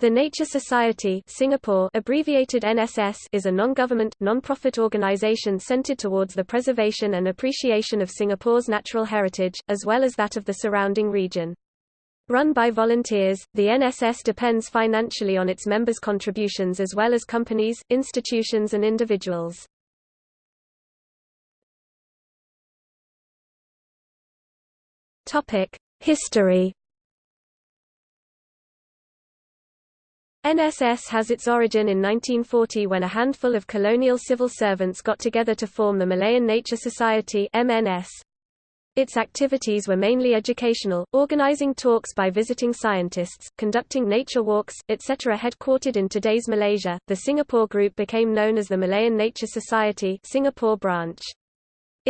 The Nature Society Singapore abbreviated NSS is a non-government, non-profit organisation centred towards the preservation and appreciation of Singapore's natural heritage, as well as that of the surrounding region. Run by volunteers, the NSS depends financially on its members' contributions as well as companies, institutions and individuals. History NSS has its origin in 1940 when a handful of colonial civil servants got together to form the Malayan Nature Society MNS. Its activities were mainly educational, organizing talks by visiting scientists, conducting nature walks, etc. Headquartered in today's Malaysia, the Singapore group became known as the Malayan Nature Society Singapore branch.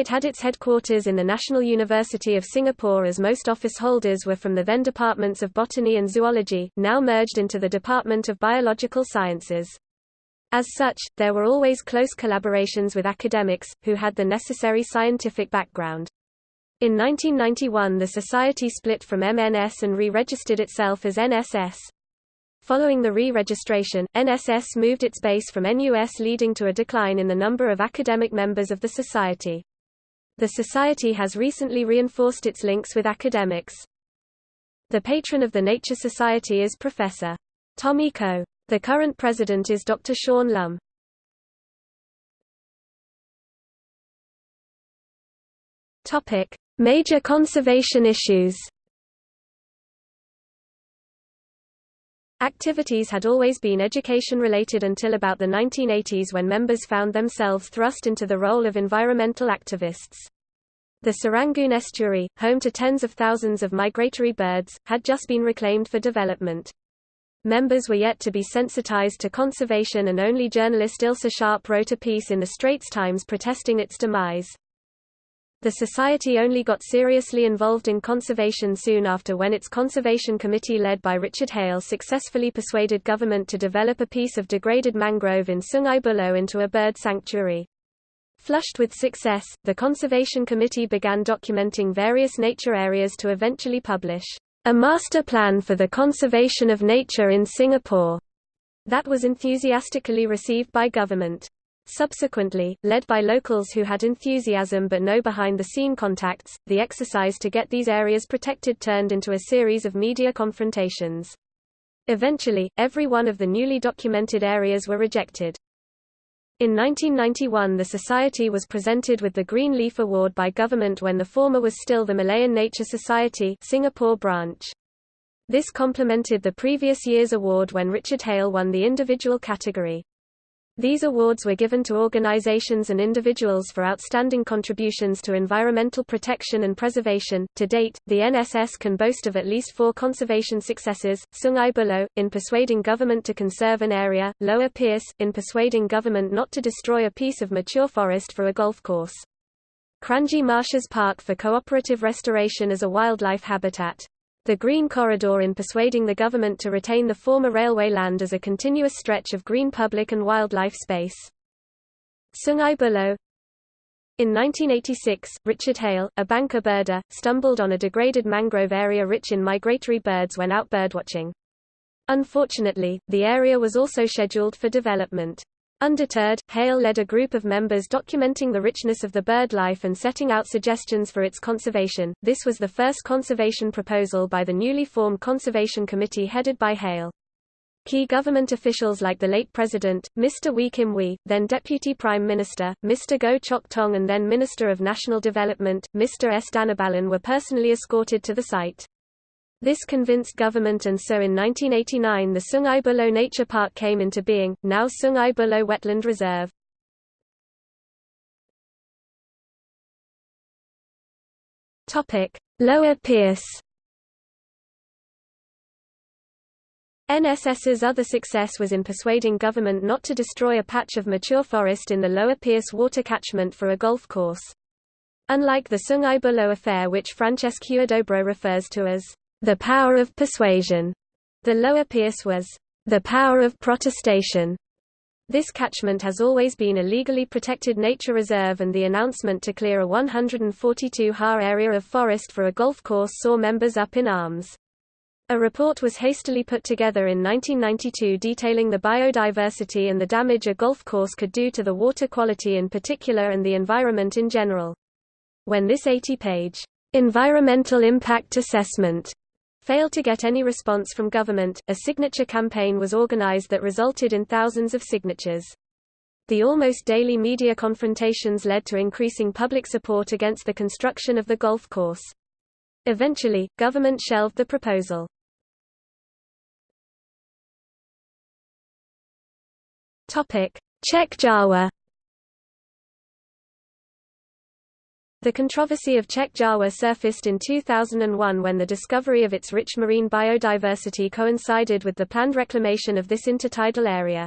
It had its headquarters in the National University of Singapore as most office holders were from the then departments of botany and zoology, now merged into the Department of Biological Sciences. As such, there were always close collaborations with academics, who had the necessary scientific background. In 1991 the society split from MNS and re-registered itself as NSS. Following the re-registration, NSS moved its base from NUS leading to a decline in the number of academic members of the society. The Society has recently reinforced its links with academics. The patron of the Nature Society is Professor. Tommy Koh. The current president is Dr. Shawn Lum. Major conservation issues. Activities had always been education-related until about the 1980s when members found themselves thrust into the role of environmental activists. The Serangoon estuary, home to tens of thousands of migratory birds, had just been reclaimed for development. Members were yet to be sensitized to conservation and only journalist Ilsa Sharp wrote a piece in the Straits Times protesting its demise. The Society only got seriously involved in conservation soon after when its Conservation Committee led by Richard Hale successfully persuaded government to develop a piece of degraded mangrove in Sungai Buloh into a bird sanctuary. Flushed with success, the Conservation Committee began documenting various nature areas to eventually publish a master plan for the conservation of nature in Singapore that was enthusiastically received by government. Subsequently, led by locals who had enthusiasm but no behind-the-scene contacts, the exercise to get these areas protected turned into a series of media confrontations. Eventually, every one of the newly documented areas were rejected. In 1991 the Society was presented with the Green Leaf Award by government when the former was still the Malayan Nature Society Singapore branch. This complemented the previous year's award when Richard Hale won the individual category. These awards were given to organizations and individuals for outstanding contributions to environmental protection and preservation. To date, the NSS can boast of at least four conservation successes Sungai Buloh, in persuading government to conserve an area, Lower Peirce, in persuading government not to destroy a piece of mature forest for a golf course. Kranji Marshes Park for cooperative restoration as a wildlife habitat the Green Corridor in persuading the government to retain the former railway land as a continuous stretch of green public and wildlife space. Sungai Buloh In 1986, Richard Hale, a banker birder, stumbled on a degraded mangrove area rich in migratory birds when out birdwatching. Unfortunately, the area was also scheduled for development. Undeterred, Hale led a group of members documenting the richness of the bird life and setting out suggestions for its conservation. This was the first conservation proposal by the newly formed Conservation Committee headed by Hale. Key government officials like the late President, Mr. Wee Kim Wee, then Deputy Prime Minister, Mr. Goh Chok Tong and then Minister of National Development, Mr. S. Dhanabalan were personally escorted to the site. This convinced government and so in 1989 the Sungai Buloh Nature Park came into being, now Sungai Buloh Wetland Reserve. Lower Peirce NSS's other success was in persuading government not to destroy a patch of mature forest in the Lower Peirce water catchment for a golf course. Unlike the Sungai Buloh affair which Francesc Huidobro refers to as the power of persuasion. The lower Peirce was the power of protestation. This catchment has always been a legally protected nature reserve and the announcement to clear a 142 ha area of forest for a golf course saw members up in arms. A report was hastily put together in 1992 detailing the biodiversity and the damage a golf course could do to the water quality in particular and the environment in general. When this 80-page environmental impact assessment failed to get any response from government, a signature campaign was organized that resulted in thousands of signatures. The almost daily media confrontations led to increasing public support against the construction of the golf course. Eventually, government shelved the proposal. Chek Jawa The controversy of Chek Jawa surfaced in 2001 when the discovery of its rich marine biodiversity coincided with the planned reclamation of this intertidal area.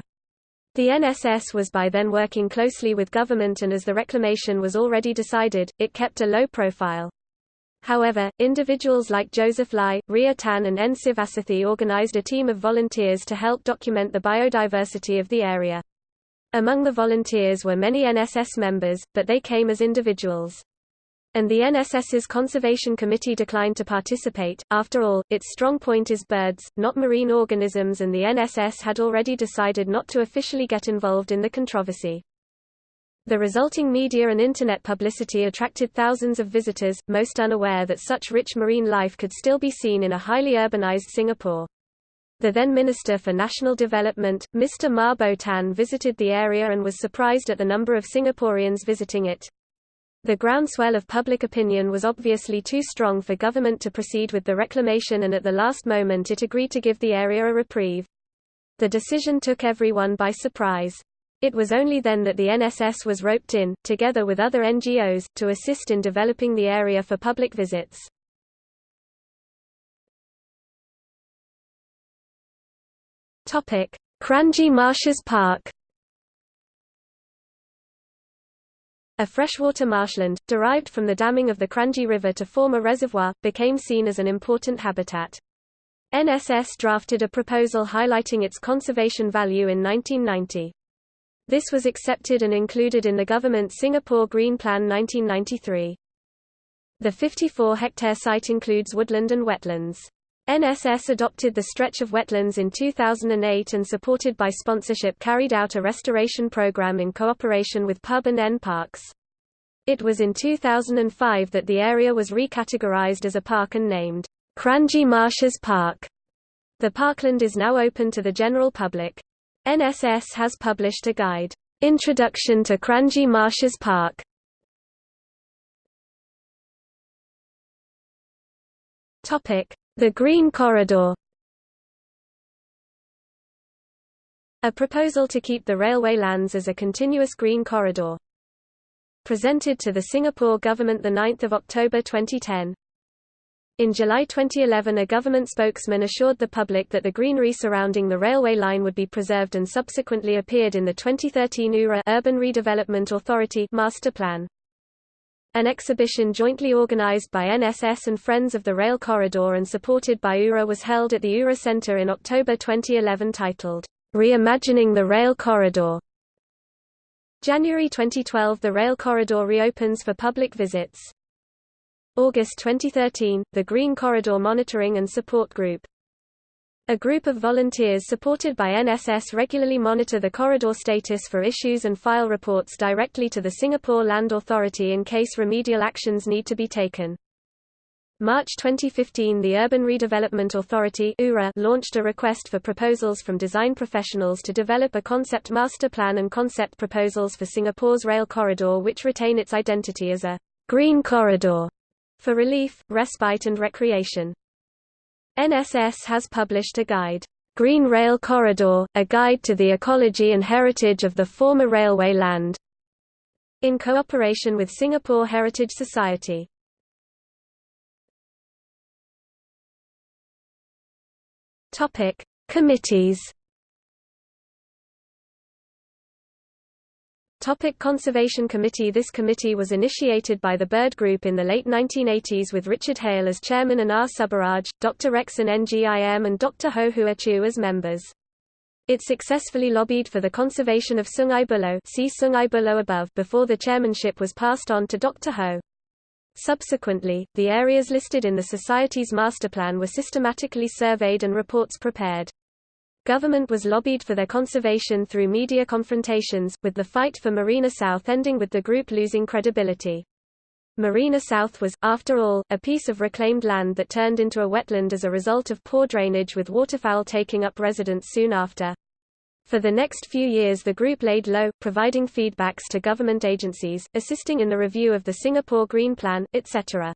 The NSS was by then working closely with government and as the reclamation was already decided, it kept a low profile. However, individuals like Joseph Lai, Ria Tan and N. Sivasothi organized a team of volunteers to help document the biodiversity of the area. Among the volunteers were many NSS members, but they came as individuals. And the NSS's Conservation Committee declined to participate. After all, its strong point is birds, not marine organisms and the NSS had already decided not to officially get involved in the controversy. The resulting media and Internet publicity attracted thousands of visitors, most unaware that such rich marine life could still be seen in a highly urbanized Singapore. The then Minister for National Development, Mr. Mah Bow Tan visited the area and was surprised at the number of Singaporeans visiting it. The groundswell of public opinion was obviously too strong for government to proceed with the reclamation and at the last moment it agreed to give the area a reprieve. The decision took everyone by surprise. It was only then that the NSS was roped in, together with other NGOs, to assist in developing the area for public visits. Kranji Marshes Park A freshwater marshland, derived from the damming of the Kranji River to form a reservoir, became seen as an important habitat. NSS drafted a proposal highlighting its conservation value in 1990. This was accepted and included in the government's Singapore Green Plan 1993. The 54-hectare site includes woodland and wetlands. NSS adopted the stretch of wetlands in 2008 and supported by sponsorship carried out a restoration program in cooperation with PUB and NParks. It was in 2005 that the area was recategorized as a park and named Kranji Marshes Park. The parkland is now open to the general public. NSS has published a guide, Introduction to Kranji Marshes Park. Topic: The Green Corridor. A proposal to keep the railway lands as a continuous green corridor. Presented to the Singapore government 9 October 2010. In July 2011 a government spokesman assured the public that the greenery surrounding the railway line would be preserved and subsequently appeared in the 2013 URA Urban Redevelopment Authority master plan. An exhibition jointly organized by NSS and Friends of the Rail Corridor and supported by URA was held at the URA Center in October 2011 titled, Reimagining the Rail Corridor. January 2012 the rail corridor reopens for public visits. August 2013, the Green Corridor Monitoring and Support Group. A group of volunteers supported by NSS regularly monitor the corridor status for issues and file reports directly to the Singapore Land Authority in case remedial actions need to be taken. March 2015 the Urban Redevelopment Authority launched a request for proposals from design professionals to develop a concept master plan and concept proposals for Singapore's rail corridor which retain its identity as a green corridor for relief, respite and recreation. NSS has published a guide, Green Rail Corridor, a guide to the ecology and heritage of the former railway land, in cooperation with Singapore Heritage Society. Topic: Committees Topic Conservation Committee This committee was initiated by the Bird Group in the late 1980s with Richard Hale as chairman and R. Subaraj, Dr. Rexon Ngim and Dr. Ho Hua Chew as members. It successfully lobbied for the conservation of Sungai Buloh, see Sungai Buloh above before the chairmanship was passed on to Dr. Ho. Subsequently, the areas listed in the Society's masterplan were systematically surveyed and reports prepared. Government was lobbied for their conservation through media confrontations, with the fight for Marina South ending with the group losing credibility. Marina South was, after all, a piece of reclaimed land that turned into a wetland as a result of poor drainage with waterfowl taking up residence soon after. For the next few years the group laid low, providing feedbacks to government agencies, assisting in the review of the Singapore Green Plan, etc.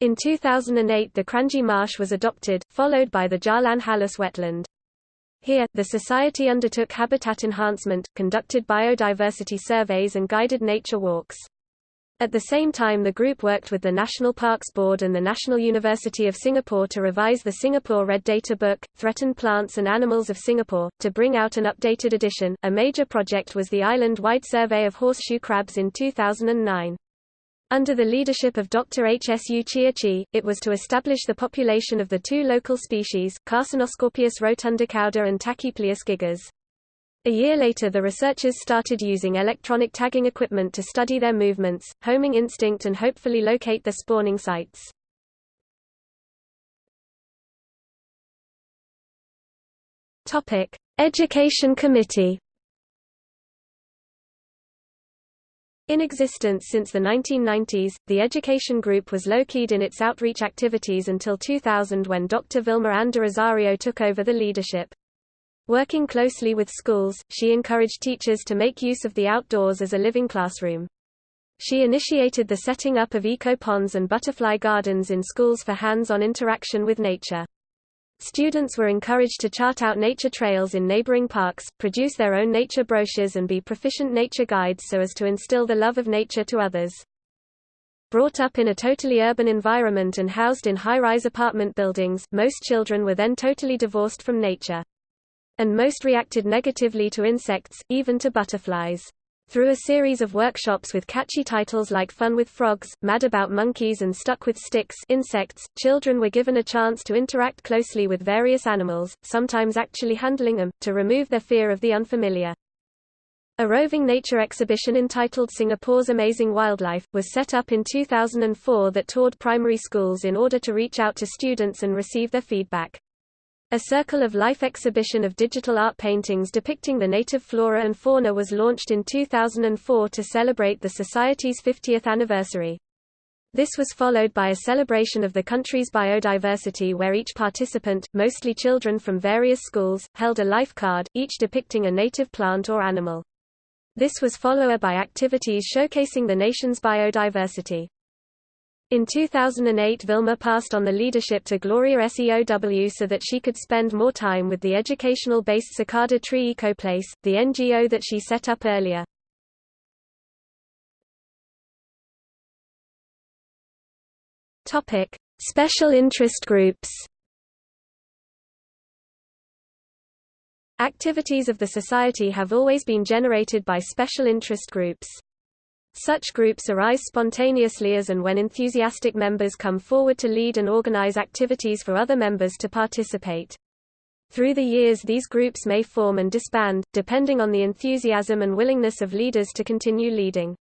In 2008 the Kranji Marsh was adopted, followed by the Jalan Halus wetland. Here, the Society undertook habitat enhancement, conducted biodiversity surveys and guided nature walks. At the same time the group worked with the National Parks Board and the National University of Singapore to revise the Singapore Red Data Book, Threatened Plants and Animals of Singapore, to bring out an updated edition. A major project was the island-wide survey of horseshoe crabs in 2009. Under the leadership of Dr. H. S. U. Chia Chi, it was to establish the population of the two local species, Carcinoscorpius rotundicauda and Tachypleus gigas. A year later the researchers started using electronic tagging equipment to study their movements, homing instinct and hopefully locate their spawning sites. Education Committee In existence since the 1990s, the Education Group was low-keyed in its outreach activities until 2000 when Dr. Vilma Ann Rosario took over the leadership. Working closely with schools, she encouraged teachers to make use of the outdoors as a living classroom. She initiated the setting up of eco-ponds and butterfly gardens in schools for hands-on interaction with nature. Students were encouraged to chart out nature trails in neighboring parks, produce their own nature brochures and be proficient nature guides so as to instill the love of nature to others. Brought up in a totally urban environment and housed in high-rise apartment buildings, most children were then totally divorced from nature. And most reacted negatively to insects, even to butterflies. Through a series of workshops with catchy titles like Fun with Frogs, Mad About Monkeys and Stuck with Sticks insects, children were given a chance to interact closely with various animals, sometimes actually handling them, to remove their fear of the unfamiliar. A roving nature exhibition entitled Singapore's Amazing Wildlife, was set up in 2004 that toured primary schools in order to reach out to students and receive their feedback. A Circle of Life exhibition of digital art paintings depicting the native flora and fauna was launched in 2004 to celebrate the Society's 50th anniversary. This was followed by a celebration of the country's biodiversity where each participant, mostly children from various schools, held a life card, each depicting a native plant or animal. This was followed by activities showcasing the nation's biodiversity. In 2008 Vilma passed on the leadership to Gloria SEOW so that she could spend more time with the educational-based Cicada Tree Ecoplace, the NGO that she set up earlier. Topic: Special interest groups. Activities of the Society have always been generated by special interest groups. Such groups arise spontaneously as and when enthusiastic members come forward to lead and organize activities for other members to participate. Through the years these groups may form and disband, depending on the enthusiasm and willingness of leaders to continue leading.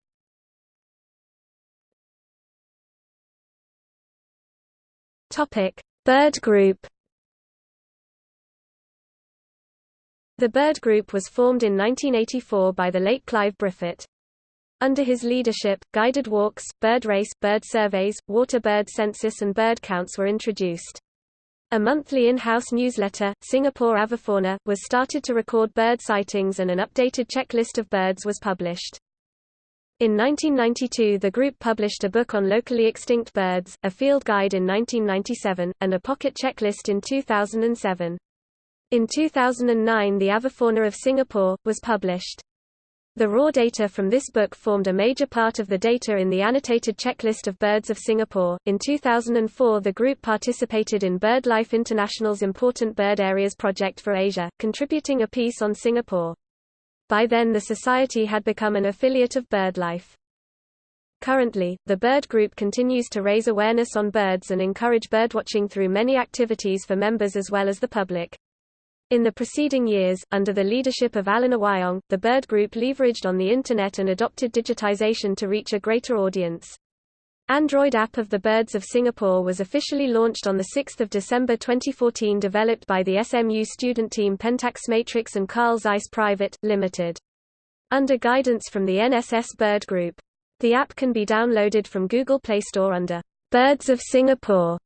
Bird group The Bird Group was formed in 1984 by the late Clive Briffett. Under his leadership, guided walks, bird race, bird surveys, water bird census and bird counts were introduced. A monthly in-house newsletter, Singapore Avifauna, was started to record bird sightings and an updated checklist of birds was published. In 1992 the group published a book on locally extinct birds, a field guide in 1997, and a pocket checklist in 2007. In 2009 the Avifauna of Singapore, was published. The raw data from this book formed a major part of the data in the annotated checklist of birds of Singapore. In 2004, the group participated in BirdLife International's Important Bird Areas project for Asia, contributing a piece on Singapore. By then the society had become an affiliate of BirdLife. Currently, the Bird Group continues to raise awareness on birds and encourage birdwatching through many activities for members as well as the public. In the preceding years, under the leadership of Alan OwYong, the Bird Group leveraged on the Internet and adopted digitization to reach a greater audience. Android app of the Birds of Singapore was officially launched on 6 December 2014 developed by the SMU student team Pentax Matrix and Carl Zeiss Private, Limited. Under guidance from the NSS Bird Group. The app can be downloaded from Google Play Store under Birds of Singapore.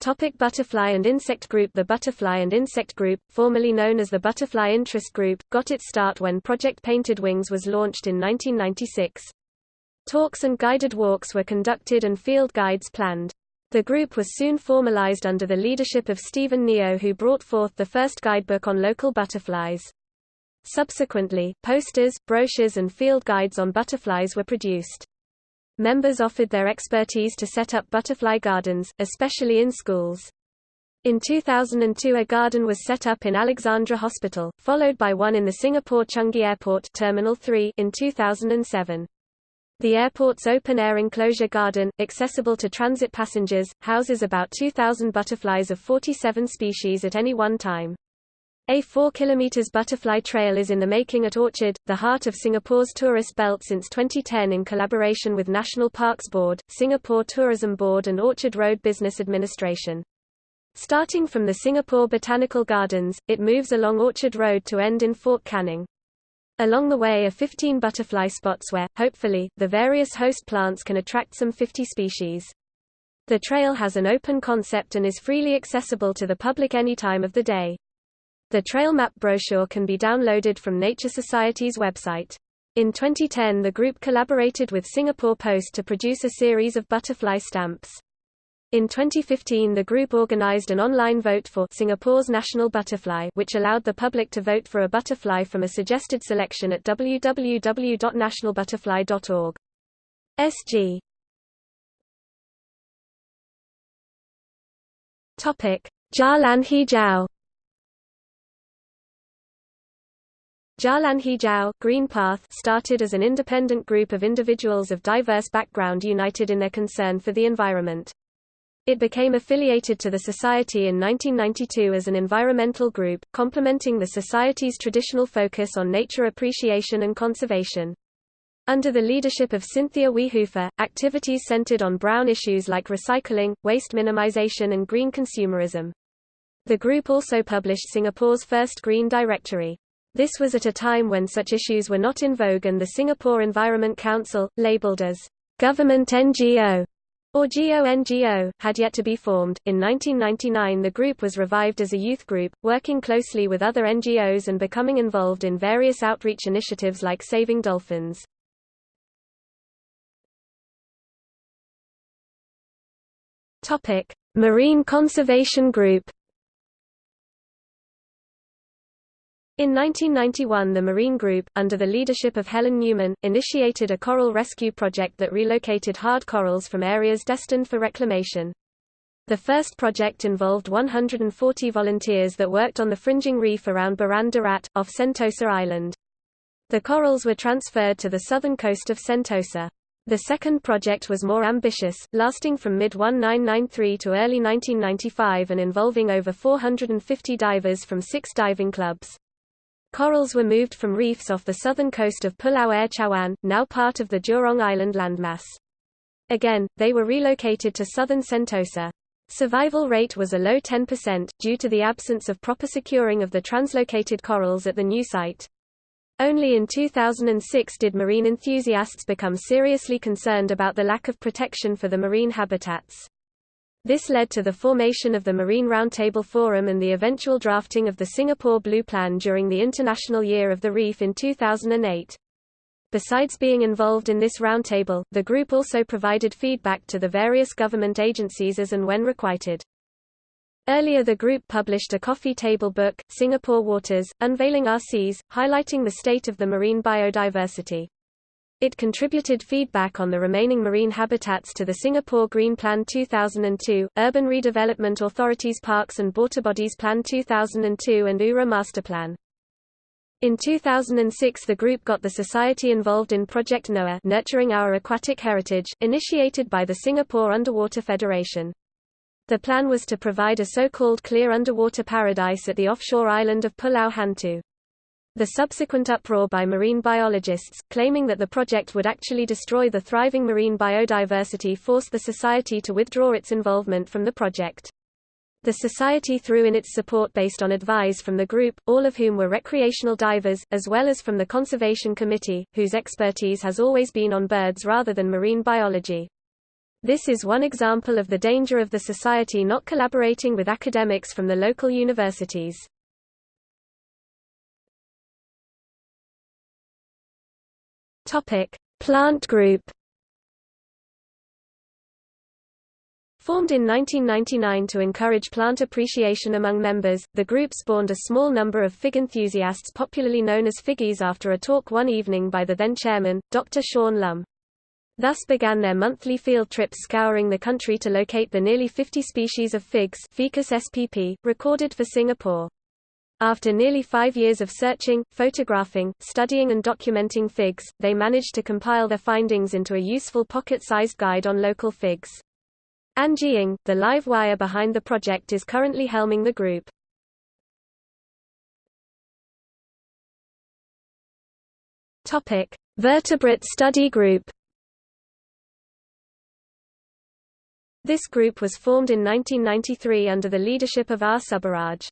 Topic Butterfly and Insect Group The Butterfly and Insect Group, formerly known as the Butterfly Interest Group, got its start when Project Painted Wings was launched in 1996. Talks and guided walks were conducted and field guides planned. The group was soon formalized under the leadership of Stephen Neo who brought forth the first guidebook on local butterflies. Subsequently, posters, brochures and field guides on butterflies were produced. Members offered their expertise to set up butterfly gardens, especially in schools. In 2002 a garden was set up in Alexandra Hospital, followed by one in the Singapore Changi Airport Terminal 3 in 2007. The airport's open-air enclosure garden, accessible to transit passengers, houses about 2,000 butterflies of 47 species at any one time. A 4 km butterfly trail is in the making at Orchard, the heart of Singapore's tourist belt since 2010 in collaboration with National Parks Board, Singapore Tourism Board and Orchard Road Business Administration. Starting from the Singapore Botanical Gardens, it moves along Orchard Road to end in Fort Canning. Along the way are 15 butterfly spots where, hopefully, the various host plants can attract some 50 species. The trail has an open concept and is freely accessible to the public any time of the day. The trail map brochure can be downloaded from Nature Society's website. In 2010 the group collaborated with Singapore Post to produce a series of butterfly stamps. In 2015 the group organized an online vote for Singapore's National Butterfly which allowed the public to vote for a butterfly from a suggested selection at www.nationalbutterfly.org. SG Jalan Jalan Hijau Green Path started as an independent group of individuals of diverse background united in their concern for the environment. It became affiliated to the Society in 1992 as an environmental group, complementing the Society's traditional focus on nature appreciation and conservation. Under the leadership of Cynthia Weehofer, activities centered on brown issues like recycling, waste minimization and green consumerism. The group also published Singapore's first Green Directory. This was at a time when such issues were not in vogue and the Singapore Environment Council, labeled as government NGO, or GONGO, had yet to be formed. In 1999, the group was revived as a youth group, working closely with other NGOs and becoming involved in various outreach initiatives like Saving Dolphins. Topic: Marine Conservation Group In 1991 the Marine Group, under the leadership of Helen Newman, initiated a coral rescue project that relocated hard corals from areas destined for reclamation. The first project involved 140 volunteers that worked on the fringing reef around Buran Darat, off Sentosa Island. The corals were transferred to the southern coast of Sentosa. The second project was more ambitious, lasting from mid-1993 to early 1995 and involving over 450 divers from six diving clubs. Corals were moved from reefs off the southern coast of Pulau Air Cawan, now part of the Jurong Island landmass. Again, they were relocated to southern Sentosa. Survival rate was a low 10%, due to the absence of proper securing of the translocated corals at the new site. Only in 2006 did marine enthusiasts become seriously concerned about the lack of protection for the marine habitats. This led to the formation of the Marine Roundtable Forum and the eventual drafting of the Singapore Blue Plan during the International Year of the Reef in 2008. Besides being involved in this roundtable, the group also provided feedback to the various government agencies as and when requited. Earlier the group published a coffee table book, Singapore Waters, Unveiling Our Seas, highlighting the state of the marine biodiversity. It contributed feedback on the remaining marine habitats to the Singapore Green Plan 2002, Urban Redevelopment Authority's Parks and Waterbodies Plan 2002 and URA Master Plan. In 2006 the group got the society involved in Project NOAH Nurturing Our Aquatic Heritage, initiated by the Singapore Underwater Federation. The plan was to provide a so-called clear underwater paradise at the offshore island of Pulau Hantu. The subsequent uproar by marine biologists, claiming that the project would actually destroy the thriving marine biodiversity forced the society to withdraw its involvement from the project. The society threw in its support based on advice from the group, all of whom were recreational divers, as well as from the Conservation Committee, whose expertise has always been on birds rather than marine biology. This is one example of the danger of the society not collaborating with academics from the local universities. Topic: Plant group. Formed in 1999 to encourage plant appreciation among members, the group spawned a small number of fig enthusiasts popularly known as Figgies after a talk one evening by the then chairman, Dr. Shawn Lum. Thus began their monthly field trips scouring the country to locate the nearly 50 species of figs Ficus spp, recorded for Singapore. After nearly five years of searching, photographing, studying and documenting figs, they managed to compile their findings into a useful pocket-sized guide on local figs. An Jiang, the live wire behind the project is currently helming the group. Topic: Vertebrate Study Group. This group was formed in 1993 under the leadership of R. Subaraj.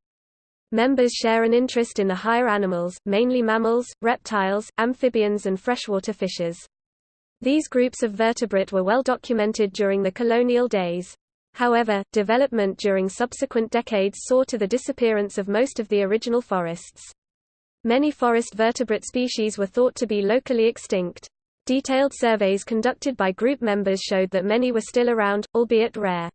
Members share an interest in the higher animals, mainly mammals, reptiles, amphibians and freshwater fishes. These groups of vertebrate were well documented during the colonial days. However, development during subsequent decades saw to the disappearance of most of the original forests. Many forest vertebrate species were thought to be locally extinct. Detailed surveys conducted by group members showed that many were still around, albeit rare.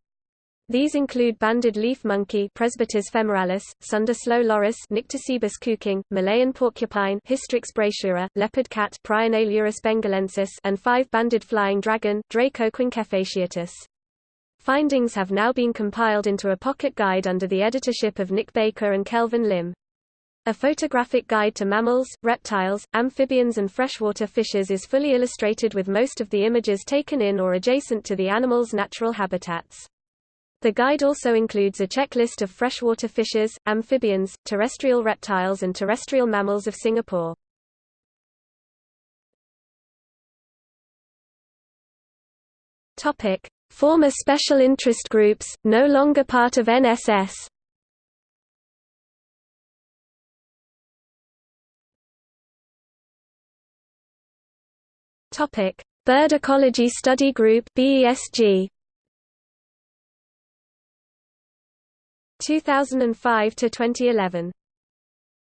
These include banded leaf monkey Presbytis femoralis, Sunda slow loris Nycticebus coucang, Malayan porcupine Hystrix brachyura, leopard cat Prionailurus bengalensis and five-banded flying dragon Draco quinquefasciatus. Findings have now been compiled into a pocket guide under the editorship of Nick Baker and Kelvin Lim. A photographic guide to mammals, reptiles, amphibians and freshwater fishes is fully illustrated with most of the images taken in or adjacent to the animal's natural habitats. The guide also includes a checklist of freshwater fishes, amphibians, terrestrial reptiles and terrestrial mammals of Singapore. Topic: Former special interest groups, no longer part of NSS. Topic: Bird Ecology Study Group (BESG). 2005 to 2011.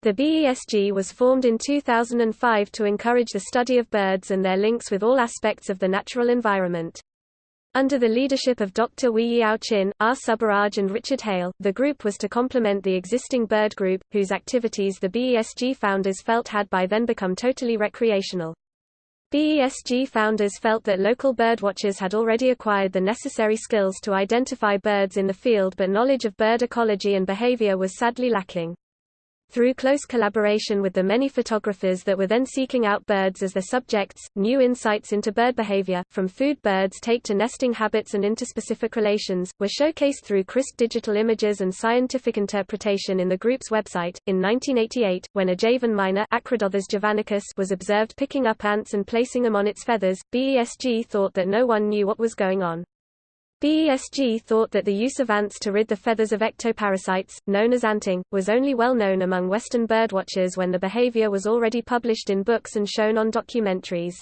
The BESG was formed in 2005 to encourage the study of birds and their links with all aspects of the natural environment. Under the leadership of Dr. Wee Yeow Chin, R. Subaraj and Richard Hale, the group was to complement the existing bird group, whose activities the BESG founders felt had by then become totally recreational. BESG founders felt that local birdwatchers had already acquired the necessary skills to identify birds in the field but knowledge of bird ecology and behavior was sadly lacking. Through close collaboration with the many photographers that were then seeking out birds as their subjects, new insights into bird behavior, from food birds take to nesting habits and interspecific relations, were showcased through crisp digital images and scientific interpretation in the group's website. In 1988, when a Javan javanicus was observed picking up ants and placing them on its feathers, BESG thought that no one knew what was going on. BESG thought that the use of ants to rid the feathers of ectoparasites, known as anting, was only well known among Western birdwatchers when the behavior was already published in books and shown on documentaries.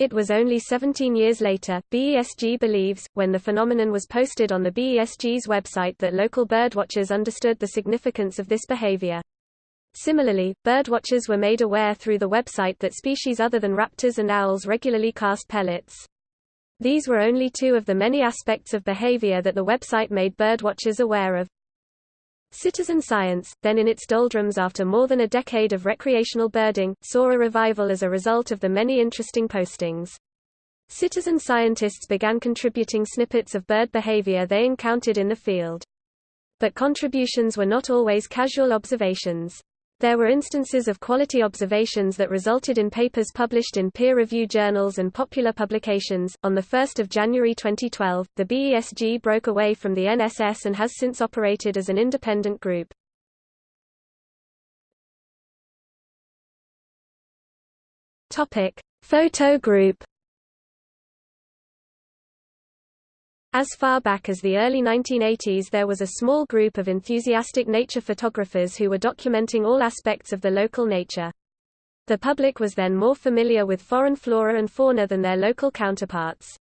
It was only 17 years later, BESG believes, when the phenomenon was posted on the BESG's website that local birdwatchers understood the significance of this behavior. Similarly, birdwatchers were made aware through the website that species other than raptors and owls regularly cast pellets. These were only two of the many aspects of behavior that the website made birdwatchers aware of. Citizen science, then in its doldrums after more than a decade of recreational birding, saw a revival as a result of the many interesting postings. Citizen scientists began contributing snippets of bird behavior they encountered in the field. But contributions were not always casual observations. There were instances of quality observations that resulted in papers published in peer review journals and popular publications. On the 1st of January 2012, the BESG broke away from the NSS and has since operated as an independent group. Topic: Photo Group As far back as the early 1980s there was a small group of enthusiastic nature photographers who were documenting all aspects of the local nature. The public was then more familiar with foreign flora and fauna than their local counterparts.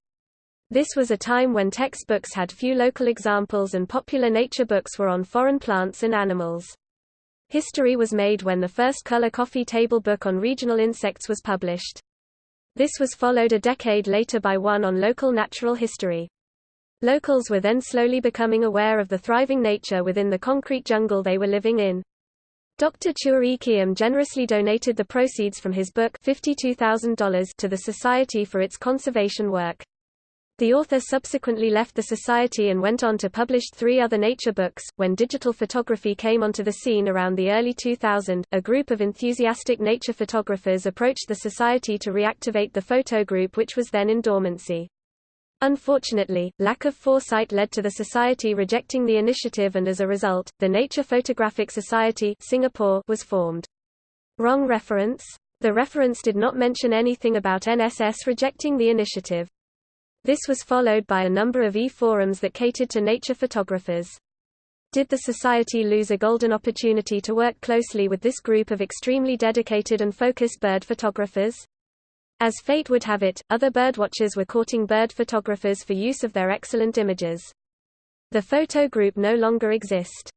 This was a time when textbooks had few local examples and popular nature books were on foreign plants and animals. History was made when the first color coffee table book on regional insects was published. This was followed a decade later by one on local natural history. Locals were then slowly becoming aware of the thriving nature within the concrete jungle they were living in. Dr. Chua Ee Kiam generously donated the proceeds from his book $52,000 to the Society for its conservation work. The author subsequently left the society and went on to publish three other nature books. When digital photography came onto the scene around the early 2000, a group of enthusiastic nature photographers approached the society to reactivate the photo group which was then in dormancy. Unfortunately, lack of foresight led to the society rejecting the initiative and as a result, the Nature Photographic Society Singapore was formed. Wrong reference? The reference did not mention anything about NSS rejecting the initiative. This was followed by a number of e-forums that catered to nature photographers. Did the society lose a golden opportunity to work closely with this group of extremely dedicated and focused bird photographers? As fate would have it, other birdwatchers were courting bird photographers for use of their excellent images. The photo group no longer exist.